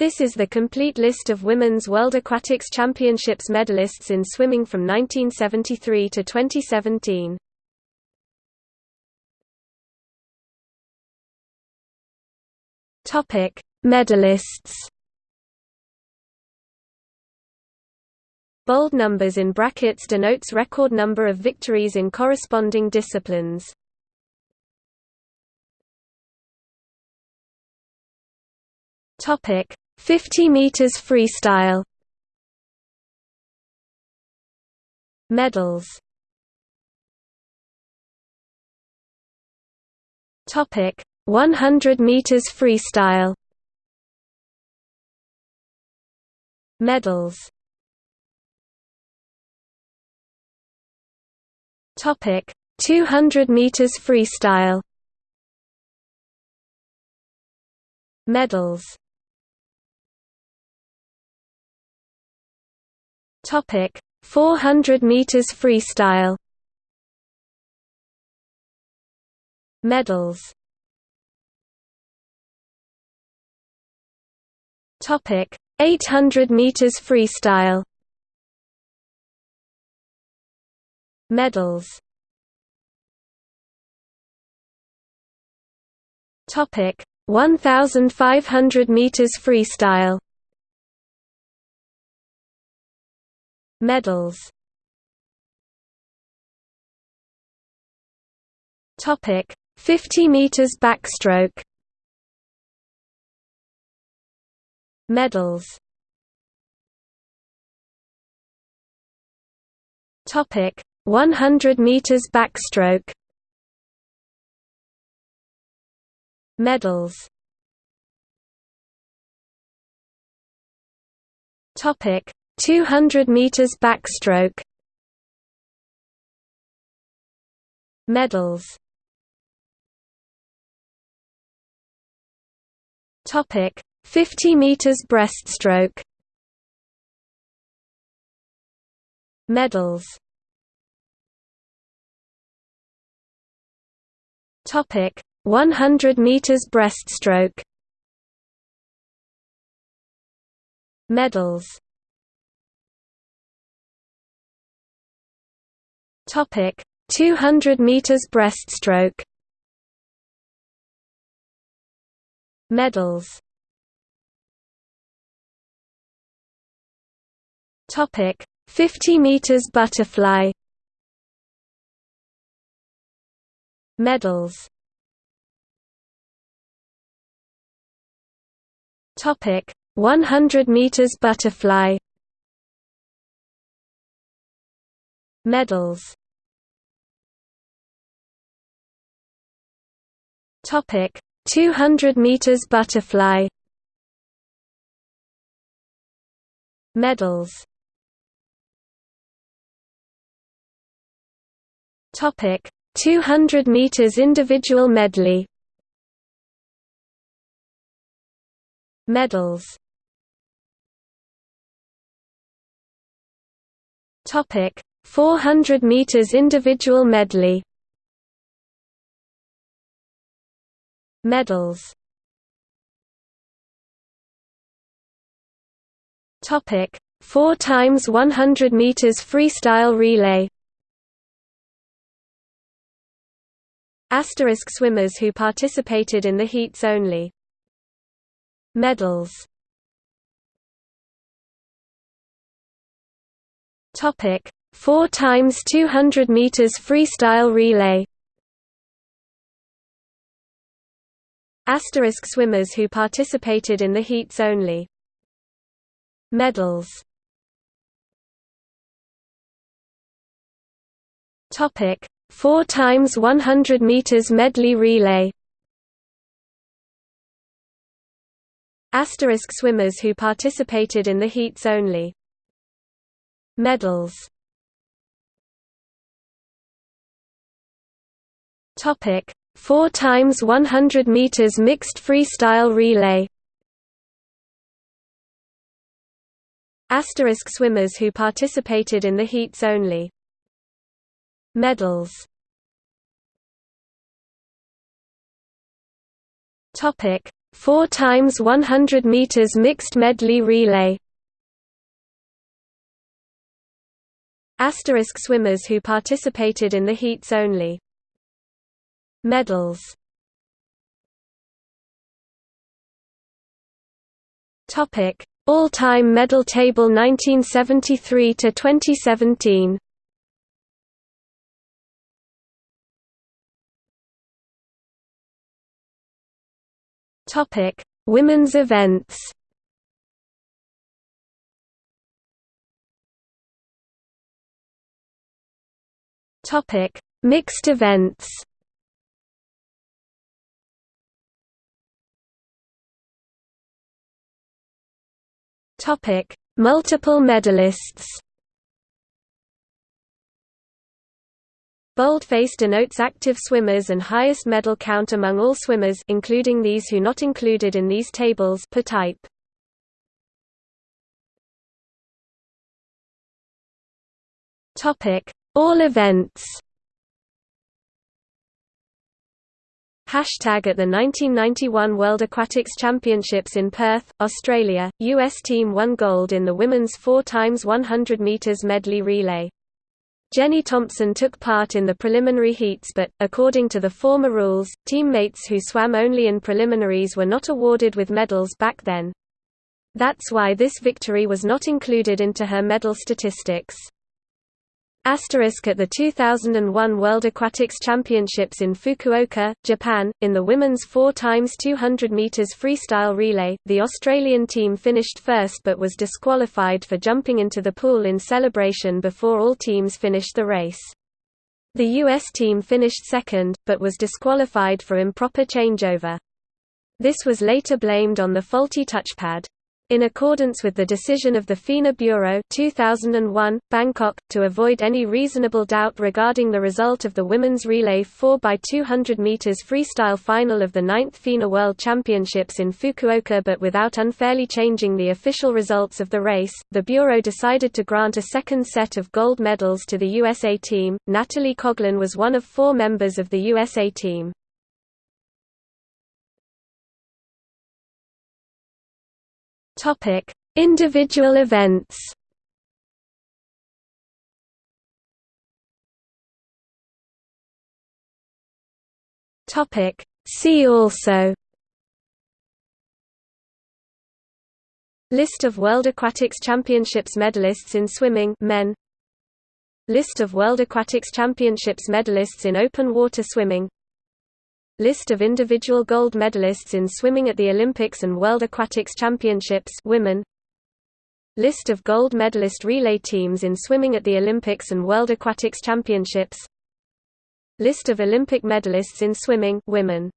This is the complete list of Women's World Aquatics Championships medalists in swimming from 1973 to 2017. Topic: Medalists. Bold numbers in brackets denotes record number of victories in corresponding disciplines. Topic: 50 meters freestyle. Medals. Topic: 100 meters freestyle. Medals. Topic: 200 meters freestyle. Medals. Topic 400 meters freestyle. Medals. Topic 800 meters freestyle. Medals. Topic 1500 meters freestyle. Medals. Topic 50 meters backstroke. Medals. Topic 100 meters backstroke. Medals. Topic 200 meters backstroke. Medals. Topic 50 meters breaststroke. Medals. Topic 100 meters breaststroke. Medals Topic 200 meters breaststroke Medals. Topic 50 meters butterfly. Medals. Topic 100 meters butterfly. Medals Topic 200 meters butterfly. Medals. Topic 200 meters individual medley. Medals. Topic 400 meters individual medley Medals. Topic. 4 times 100 meters freestyle relay. Asterisk swimmers who participated in the heats only. Medals. Topic. 4 times 200 meters freestyle relay Asterisk swimmers who participated in the heats only. Medals. Topic. 4 times 100 meters medley relay. Asterisk swimmers who participated in the heats only. Medals. Topic 4 times 100 meters mixed freestyle relay. Asterisk swimmers who participated in the heats only. Medals. Topic. 4 times 100 meters mixed medley relay. Asterisk swimmers who participated in the heats only Medals Topic: All-time medal table 1973 to 2017. Topic: Women's events. Topic: Mixed events. Topic: Multiple medalists. Boldface denotes active swimmers and highest medal count among all swimmers including these who not included in these tables per type. Topic: All events. Hashtag at the 1991 World Aquatics Championships in Perth, Australia, US team won gold in the women's 4 x 100 meters medley relay. Jenny Thompson took part in the preliminary heats but, according to the former rules, teammates who swam only in preliminaries were not awarded with medals back then. That's why this victory was not included into her medal statistics. Asterisk at the 2001 World Aquatics Championships in Fukuoka, Japan, in the women's 4 x 200 meters freestyle relay, the Australian team finished first but was disqualified for jumping into the pool in celebration before all teams finished the race. The US team finished second, but was disqualified for improper changeover. This was later blamed on the faulty touchpad. In accordance with the decision of the FINA Bureau 2001, Bangkok, to avoid any reasonable doubt regarding the result of the women's relay 4x200 meters freestyle final of the 9th FINA World Championships in Fukuoka but without unfairly changing the official results of the race, the Bureau decided to grant a second set of gold medals to the USA team. Natalie Coughlin was one of four members of the USA team. Topic: Individual events. Topic: See also. List of World Aquatics Championships medalists in swimming men. List of World Aquatics Championships medalists in open water swimming List of individual gold medalists in swimming at the Olympics and World Aquatics Championships women. List of gold medalist relay teams in swimming at the Olympics and World Aquatics Championships List of Olympic medalists in swimming women